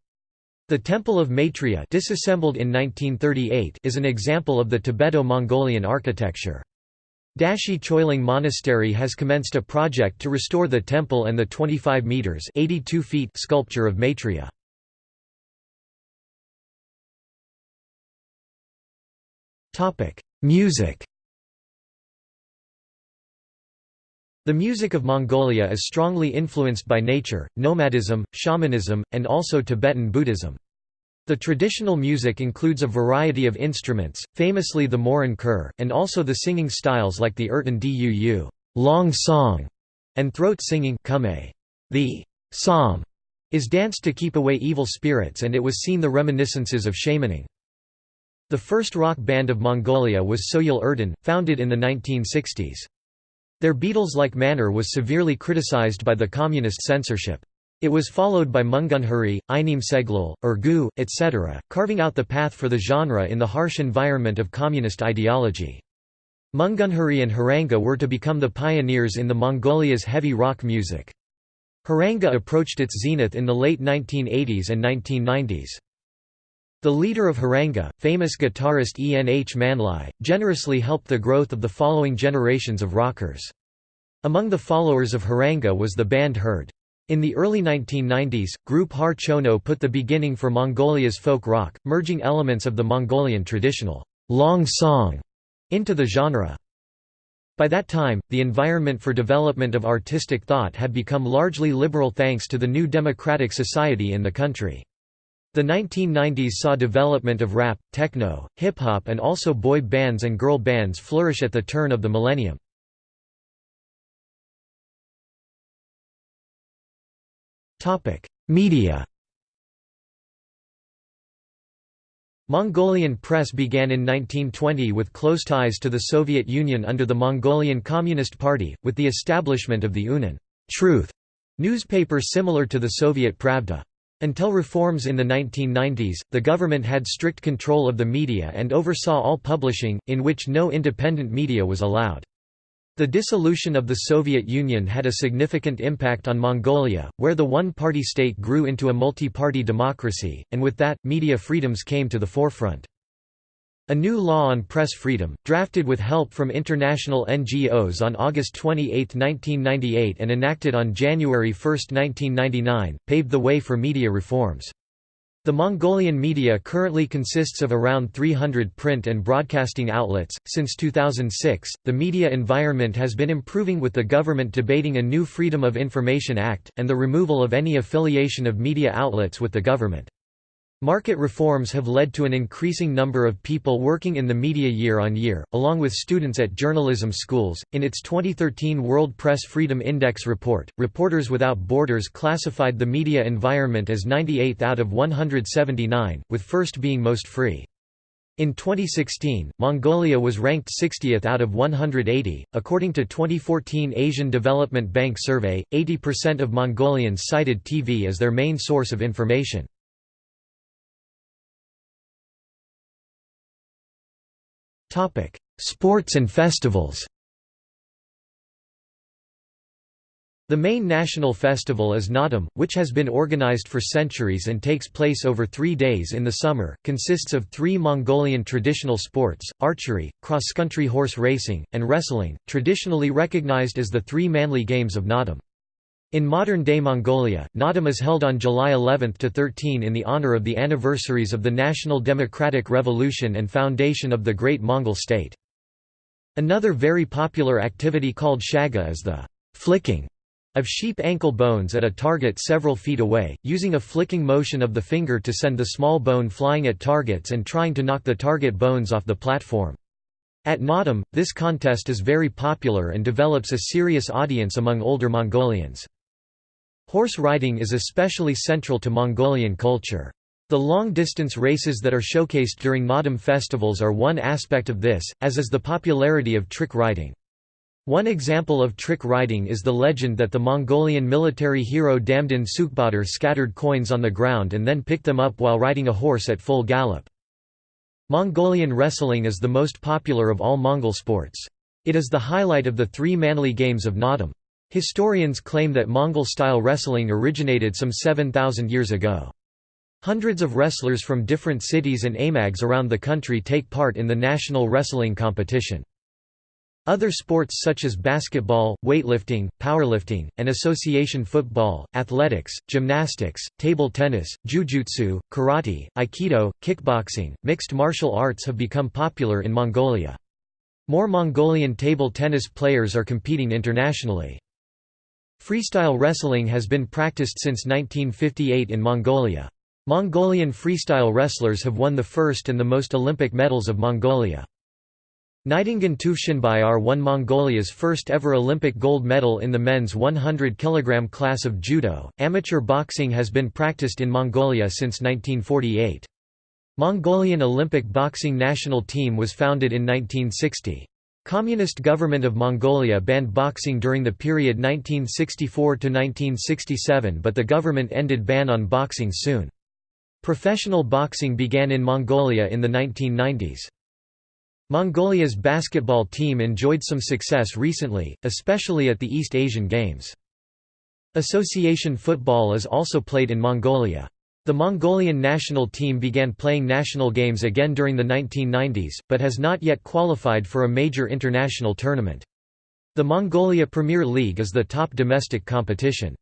The Temple of Maitreya disassembled in 1938 is an example of the Tibeto-Mongolian architecture. Dashi Choiling Monastery has commenced a project to restore the temple and the 25 meters (82 feet) sculpture of Maitreya. Music. The music of Mongolia is strongly influenced by nature, nomadism, shamanism, and also Tibetan Buddhism. The traditional music includes a variety of instruments, famously the morin khur, and also the singing styles like the Urtiin Duu long song, and throat singing The Tsam is danced to keep away evil spirits and it was seen the reminiscences of shamaning. The first rock band of Mongolia was Soyol Erdene, founded in the 1960s. Their Beatles-like manner was severely criticized by the communist censorship. It was followed by Mungunhuri, Einim Seglul, Urgu, etc., carving out the path for the genre in the harsh environment of communist ideology. Mungunhuri and Haranga were to become the pioneers in the Mongolia's heavy rock music. Haranga approached its zenith in the late 1980s and 1990s. The leader of Haranga, famous guitarist E. N. H. Manlai, generously helped the growth of the following generations of rockers. Among the followers of Haranga was the band Herd. In the early 1990s, group Har Chono put the beginning for Mongolia's folk rock, merging elements of the Mongolian traditional long song into the genre. By that time, the environment for development of artistic thought had become largely liberal thanks to the new democratic society in the country. The 1990s saw development of rap, techno, hip-hop and also boy bands and girl bands flourish at the turn of the millennium. Media Mongolian press began in 1920 with close ties to the Soviet Union under the Mongolian Communist Party, with the establishment of the Unan Truth newspaper similar to the Soviet Pravda. Until reforms in the 1990s, the government had strict control of the media and oversaw all publishing, in which no independent media was allowed. The dissolution of the Soviet Union had a significant impact on Mongolia, where the one-party state grew into a multi-party democracy, and with that, media freedoms came to the forefront. A new law on press freedom, drafted with help from international NGOs on August 28, 1998 and enacted on January 1, 1999, paved the way for media reforms. The Mongolian media currently consists of around 300 print and broadcasting outlets. Since 2006, the media environment has been improving with the government debating a new Freedom of Information Act, and the removal of any affiliation of media outlets with the government. Market reforms have led to an increasing number of people working in the media year on year, along with students at journalism schools. In its 2013 World Press Freedom Index report, Reporters Without Borders classified the media environment as 98th out of 179, with first being most free. In 2016, Mongolia was ranked 60th out of 180. According to 2014 Asian Development Bank survey, 80% of Mongolians cited TV as their main source of information. Sports and festivals The main national festival is Naadam, which has been organized for centuries and takes place over three days in the summer, consists of three Mongolian traditional sports, archery, cross-country horse racing, and wrestling, traditionally recognized as the three manly games of Naadam. In modern-day Mongolia, Naadam is held on July 11 to 13 in the honor of the anniversaries of the National Democratic Revolution and foundation of the Great Mongol State. Another very popular activity called shaga is the flicking of sheep ankle bones at a target several feet away, using a flicking motion of the finger to send the small bone flying at targets and trying to knock the target bones off the platform. At Naadam, this contest is very popular and develops a serious audience among older Mongolians. Horse riding is especially central to Mongolian culture. The long-distance races that are showcased during Naadam festivals are one aspect of this, as is the popularity of trick riding. One example of trick riding is the legend that the Mongolian military hero Damdin Sükhbaatar scattered coins on the ground and then picked them up while riding a horse at full gallop. Mongolian wrestling is the most popular of all Mongol sports. It is the highlight of the three manly games of Naadam. Historians claim that Mongol-style wrestling originated some 7,000 years ago. Hundreds of wrestlers from different cities and amags around the country take part in the national wrestling competition. Other sports such as basketball, weightlifting, powerlifting, and association football, athletics, gymnastics, table tennis, jujutsu, karate, aikido, kickboxing, mixed martial arts have become popular in Mongolia. More Mongolian table tennis players are competing internationally. Freestyle wrestling has been practiced since 1958 in Mongolia. Mongolian freestyle wrestlers have won the first and the most Olympic medals of Mongolia. Naidangiin Tüvshinbayar won Mongolia's first ever Olympic gold medal in the men's 100 kg class of judo. Amateur boxing has been practiced in Mongolia since 1948. Mongolian Olympic boxing national team was founded in 1960. Communist government of Mongolia banned boxing during the period 1964 to 1967 but the government ended ban on boxing soon. Professional boxing began in Mongolia in the 1990s. Mongolia's basketball team enjoyed some success recently, especially at the East Asian Games. Association football is also played in Mongolia. The Mongolian national team began playing national games again during the 1990s, but has not yet qualified for a major international tournament. The Mongolia Premier League is the top domestic competition.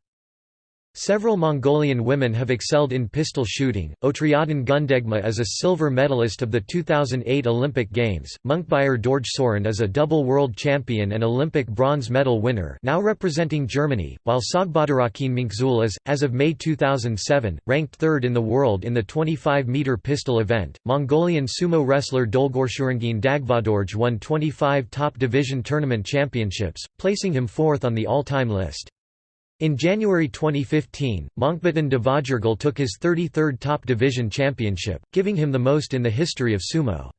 Several Mongolian women have excelled in pistol shooting. Otriadin Gundegma is a silver medalist of the 2008 Olympic Games. Munkhbayar Dorjsuren is a double world champion and Olympic bronze medal winner, now representing Germany, while Sogbadarakin Minkzul is, as of May 2007, ranked third in the world in the 25 meter pistol event. Mongolian sumo wrestler Dolgorsürengiin Dagvadorj won 25 top division tournament championships, placing him fourth on the all-time list. In January 2015, Mönkhbatyn Davaajargal took his 33rd top division championship, giving him the most in the history of sumo.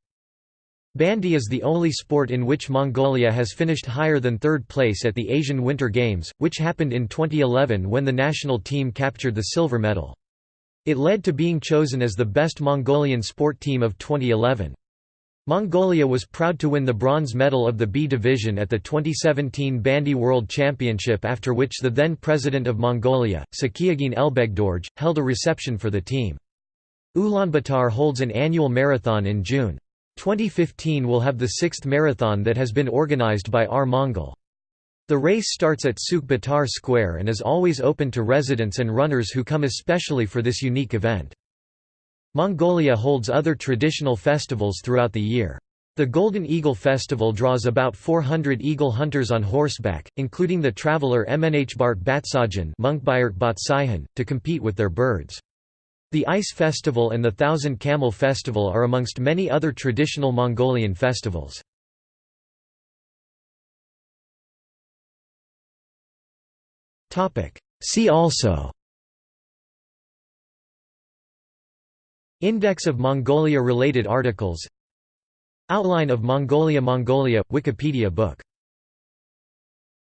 Bandy is the only sport in which Mongolia has finished higher than third place at the Asian Winter Games, which happened in 2011 when the national team captured the silver medal. It led to being chosen as the best Mongolian sport team of 2011. Mongolia was proud to win the bronze medal of the B division at the 2017 Bandy World Championship after which the then president of Mongolia, Tsakhiagiin Elbegdorj, held a reception for the team. Ulaanbaatar holds an annual marathon in June. 2015 will have the sixth marathon that has been organized by R Mongol. The race starts at Sükhbaatar Square and is always open to residents and runners who come especially for this unique event. Mongolia holds other traditional festivals throughout the year. The Golden Eagle Festival draws about 400 eagle hunters on horseback, including the traveller Mnhbart Batsajan to compete with their birds. The Ice Festival and the Thousand Camel Festival are amongst many other traditional Mongolian festivals. See also Index of Mongolia-related articles. Outline of Mongolia Mongolia – Wikipedia book